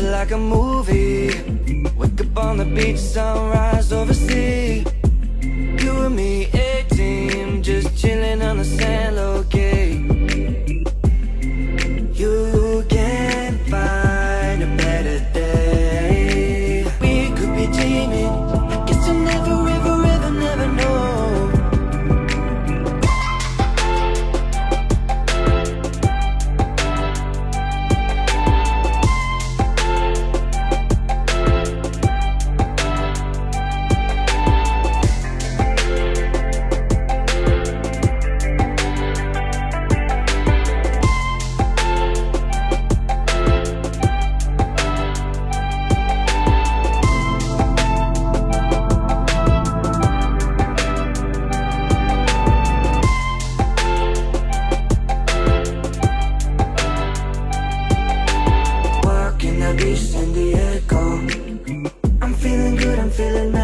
Like a movie. Wake up on the beach, sunrise overseas You feeling